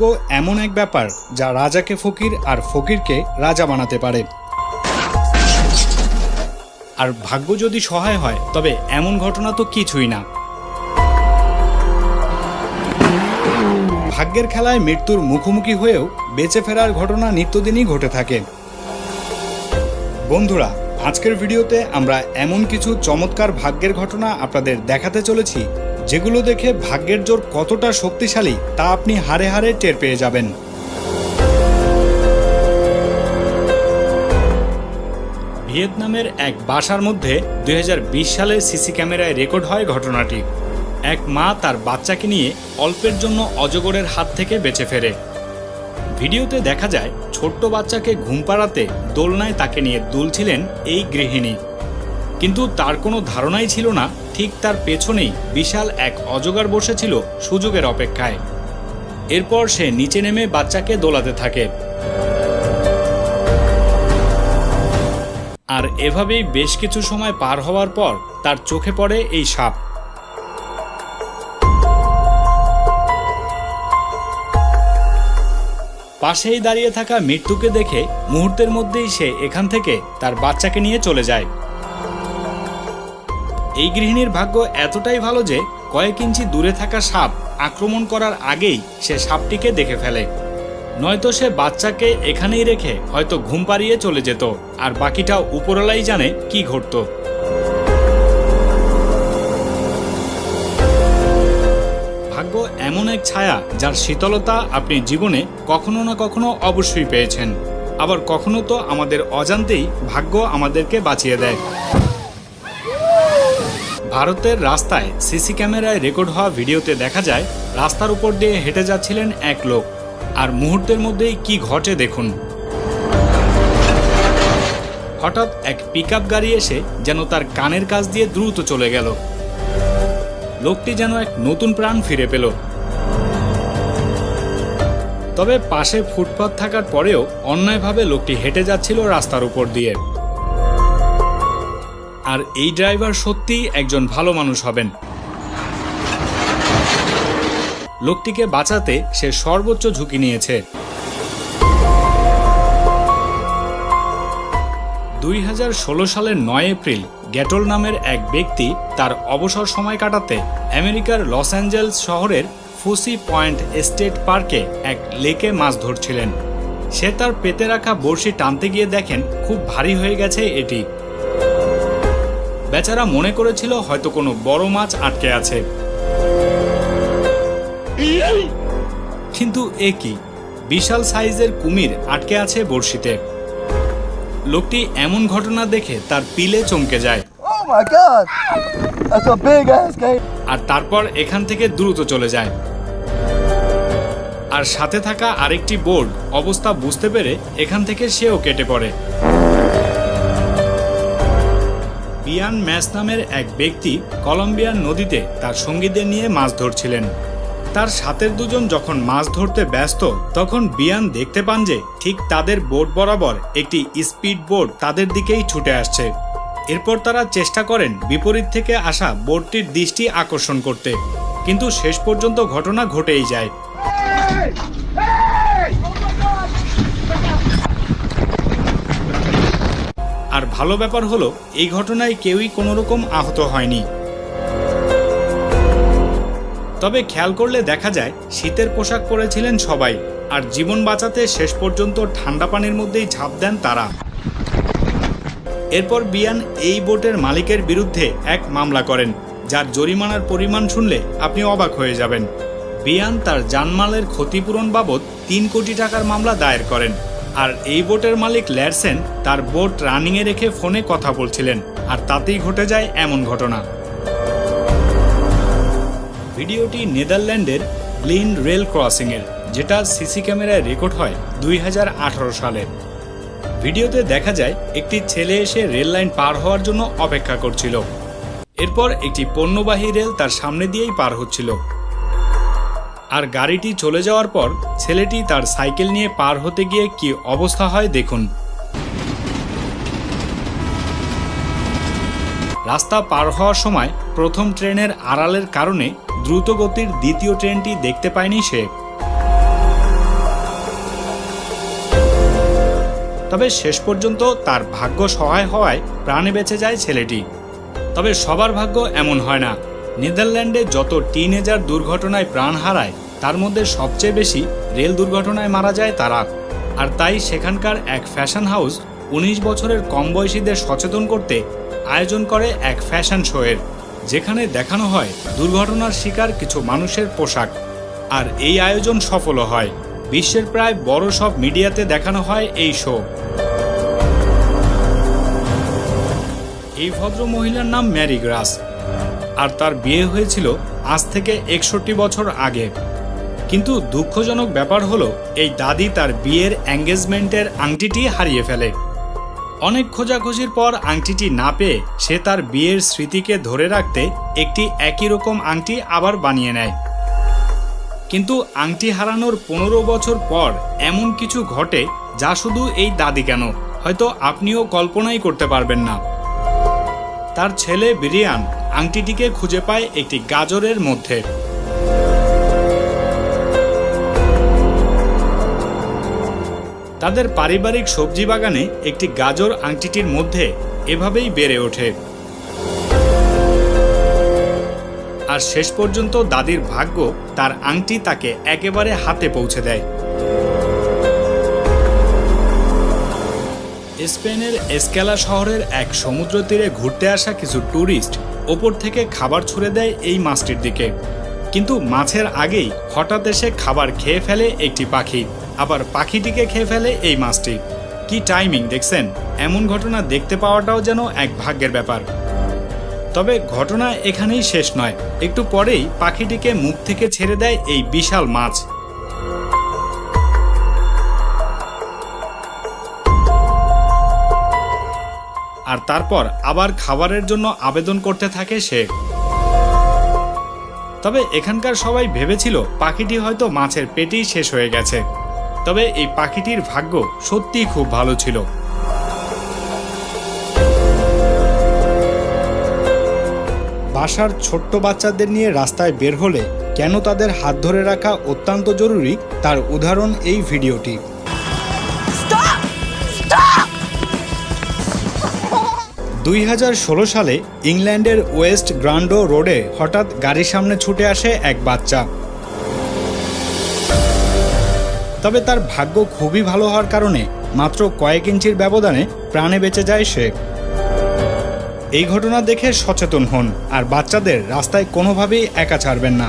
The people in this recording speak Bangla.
ভাগ্য এমন এক ব্যাপার যা রাজাকে ফকির আর ফকিরকে রাজা বানাতে পারে। আর ভাগ্য যদি সহায় হয়, তবে এমন ঘটনা তো কিছুই না। ভাগ্যের খেলায় মৃত্যুর মুখোমুখি হয়েও বেঁচে ফেরার ঘটনা নিত্যদিনই ঘটে থাকে। বন্ধুরা, আজকের ভিডিওতে আমরা এমন কিছু চমৎকার ভাগ্যের ঘটনা আপনাদের দেখাতে চলেছি যেগুলো দেখে ভাগ্যের জোর কতটা শক্তিশালী, তা আপনি হারে হারে টের পেয়ে যাবেন। ভিয়েতনামের এক বাসার মধ্যে দুই সালে সিসি ক্যামেরায় রেকর্ড হয় ঘটনাটি। এক মা তার বাচ্চাকে নিয়ে অল্পের জন্য অজগরের হাত থেকে বেঁচে ফেরে। ভিডিওতে দেখা যায়, ছোট্ট বাচ্চাকে ঘুম পাড়াতে দোলনায় তাকে নিয়ে দুলছিলেন এই গৃহিণী। কিন্তু তার কোনো ধারণাই ছিল না, ঠিক তার পেছনেই বিশাল এক অজগার বসেছিল সুযোগের অপেক্ষায়। এরপর সে নিচে নেমে বাচ্চাকে দোলাতে থাকে। আর এভাবেই বেশ কিছু সময় পার হওয়ার পর তার চোখে পড়ে এই সাপ। পাশেই দাঁড়িয়ে থাকা মৃত্যুকে দেখে মুহূর্তের মধ্যেই সে এখান থেকে তার বাচ্চাকে নিয়ে চলে যায়। এই গৃহিণীর ভাগ্য এতটাই ভালো যে কয়েক ইঞ্চি দূরে থাকা সাপ আক্রমণ করার আগেই সে সাপটিকে দেখে ফেলে। নয়তো সে বাচ্চাকে এখানেই রেখে হয়তো ঘুম পাড়িয়ে চলে যেত, আর বাকিটা উপরলাই জানে কি ঘটতো। ভাগ্য এমন এক ছায়া যার শীতলতা আপনি জীবনে কখনো না কখনো অবশ্যই পেয়েছেন। আবার কখনো তো আমাদের অজান্তেই ভাগ্য আমাদেরকে বাঁচিয়ে দেয়। ভারতের রাস্তায় সিসি ক্যামেরায় রেকর্ড হওয়া ভিডিওতে দেখা যায়, রাস্তার উপর দিয়ে হেঁটে যাচ্ছিলেন এক লোক। আর মুহূর্তের মধ্যেই কি ঘটে দেখুন। হঠাৎ এক পিকআপ গাড়ি এসে যেন তার কানের কাছ দিয়ে দ্রুত চলে গেল। লোকটি যেন এক নতুন প্রাণ ফিরে পেল। তবে পাশে ফুটপাত থাকার পরেও অন্যায়ভাবে লোকটি হেঁটে যাচ্ছিল রাস্তার উপর দিয়ে। আর এই ড্রাইভার সত্যিই একজন ভালো মানুষ হবেন। লোকটিকে বাঁচাতে সে সর্বোচ্চ ঝুঁকি নিয়েছে। দুই হাজার ষোল সালের নয় এপ্রিল গ্যাটল নামের এক ব্যক্তি তার অবসর সময় কাটাতে আমেরিকার লস অ্যাঞ্জেলস শহরের ফুসি পয়েন্ট এস্টেট পার্কে এক লেকে মাছ ধরছিলেন। সে তার পেতে রাখা বড়শি টানতে গিয়ে দেখেন খুব ভারী হয়ে গেছে এটি। বেচারা মনে করেছিল হয়তো কোনো বড় মাছ আটকে আছে। কিন্তু এ কি? বিশাল সাইজের কুমির আটকে আছে বড়শিতে। লোকটি এমন ঘটনা দেখে তার পিলে চমকে যায়। Oh. আর তারপর এখান থেকে দ্রুত চলে যায়। আর সাথে থাকা আরেকটি বোর্ড অবস্থা বুঝতে পেরে এখান থেকে সেও কেটে পড়ে। বিয়ান ম্যাস নামের এক ব্যক্তি কলম্বিয়ান নদীতে তার সঙ্গীদের নিয়ে মাছ ধরছিলেন। তার সাথের দুজন যখন মাছ ধরতে ব্যস্ত, তখন বিয়ান দেখতে পান যে ঠিক তাদের বোট বরাবর একটি স্পিড বোট তাদের দিকেই ছুটে আসছে। এরপর তারা চেষ্টা করেন বিপরীত থেকে আসা বোটটির দৃষ্টি আকর্ষণ করতে। কিন্তু শেষ পর্যন্ত ঘটনা ঘটেই যায়। আর ভালো ব্যাপার হলো, এই ঘটনায় কেউই কোনো রকম আহত হয়নি। তবে খেয়াল করলে দেখা যায়, শীতের পোশাক পরেছিলেন সবাই, আর জীবন বাঁচাতে শেষ পর্যন্ত ঠান্ডা পানির মধ্যেই ঝাঁপ দেন তারা। এরপর বিয়ান এই বোটের মালিকের বিরুদ্ধে এক মামলা করেন, যার জরিমানার পরিমাণ শুনলে আপনি অবাক হয়ে যাবেন। বিয়ান তার জানমালের ক্ষতিপূরণ বাবদ তিন কোটি টাকার মামলা দায়ের করেন। আর এই বোটের মালিক ল্যারসেন তার বোট রানিংয়ে রেখে ফোনে কথা বলছিলেন, আর তাতেই ঘটে যায় এমন ঘটনা। ভিডিওটি নেদারল্যান্ডের গ্লিন রেল ক্রসিংয়ের, যেটা সিসি ক্যামেরায় রেকর্ড হয় দুই সালে। ভিডিওতে দেখা যায়, একটি ছেলে এসে রেল লাইন পার হওয়ার জন্য অপেক্ষা করছিল। এরপর একটি পণ্যবাহী রেল তার সামনে দিয়েই পার হচ্ছিল। আর গাড়িটি চলে যাওয়ার পর ছেলেটি তার সাইকেল নিয়ে পার হতে গিয়ে কি অবস্থা হয় দেখুন। রাস্তা পার হওয়ার সময় প্রথম ট্রেনের আড়ালের কারণে দ্রুতগতির দ্বিতীয় ট্রেনটি দেখতে পায়নি সে। তবে শেষ পর্যন্ত তার ভাগ্য সহায় হওয়ায় প্রাণে বেঁচে যায় ছেলেটি। তবে সবার ভাগ্য এমন হয় না। নেদারল্যান্ডে যত টিনেজার দুর্ঘটনায় প্রাণ হারায়, তার মধ্যে সবচেয়ে বেশি রেল দুর্ঘটনায় মারা যায় তারা। আর তাই সেখানকার এক ফ্যাশন হাউস উনিশ বছরের কম বয়সীদের সচেতন করতে আয়োজন করে এক ফ্যাশন শোয়ের, যেখানে দেখানো হয় দুর্ঘটনার শিকার কিছু মানুষের পোশাক। আর এই আয়োজন সফলও হয়। বিশ্বের প্রায় বড় সব মিডিয়াতে দেখানো হয় এই শো। এই ভদ্র মহিলার নাম ম্যারি গ্রাস। আর তার বিয়ে হয়েছিল আজ থেকে একষট্টি বছর আগে। কিন্তু দুঃখজনক ব্যাপার হলো, এই দাদি তার বিয়ের এঙ্গেজমেন্টের আংটিটি হারিয়ে ফেলে। অনেক খোঁজাখুঁজির পর আংটিটি না পেয়ে সে তার বিয়ের স্মৃতিকে ধরে রাখতে একটি একই রকম আংটি আবার বানিয়ে নেয়। কিন্তু আংটি হারানোর পনেরো বছর পর এমন কিছু ঘটে যা শুধু এই দাদি কেন? হয়তো আপনিও কল্পনাই করতে পারবেন না। তার ছেলে বিরিয়ান আংটিটিকে খুঁজে পায় একটি গাজরের মধ্যে। তাদের পারিবারিক সবজি বাগানে একটি গাজর আংটিটির মধ্যে এভাবেই বেড়ে ওঠে। আর শেষ পর্যন্ত দাদির ভাগ্য তার আংটি তাকে একেবারে হাতে পৌঁছে দেয়। স্পেনের এসকেলা শহরের এক সমুদ্র তীরে ঘুরতে আসা কিছু ট্যুরিস্ট ওপর থেকে খাবার ছুড়ে দেয় এই মাছটির দিকে। কিন্তু মাছের আগেই হঠাৎ এসে খাবার খেয়ে ফেলে একটি পাখি। আবার পাখিটিকে খেয়ে ফেলে এই মাছটি। কি টাইমিং দেখছেন? এমন ঘটনা দেখতে পাওয়াটাও যেন এক ভাগ্যের ব্যাপার। তবে ঘটনা এখানেই শেষ নয়। একটু পরেই পাখিটিকে মুখ থেকে ছেড়ে দেয় এই বিশাল মাছ। আর তারপর আবার খাবারের জন্য আবেদন করতে থাকে সে। তবে এখানকার সবাই ভেবেছিল পাখিটি হয়তো মাছের পেটেই শেষ হয়ে গেছে। তবে এই পাখিটির ভাগ্য সত্যিই খুব ভালো ছিল। বাসার ছোট্ট বাচ্চাদের নিয়ে রাস্তায় বের হলে কেন তাদের হাত ধরে রাখা অত্যন্ত জরুরি তার উদাহরণ এই ভিডিওটি। দুই হাজার ষোলো সালে ইংল্যান্ডের ওয়েস্ট গ্রান্ডো রোডে হঠাৎ গাড়ির সামনে ছুটে আসে এক বাচ্চা। তবে তার ভাগ্য খুবই ভালো হওয়ার কারণে মাত্র কয়েক ইঞ্চির ব্যবধানে প্রাণে বেঁচে যায় সে। এই ঘটনা দেখে সচেতন হন, আর বাচ্চাদের রাস্তায় কোনোভাবেই একা ছাড়বেন না।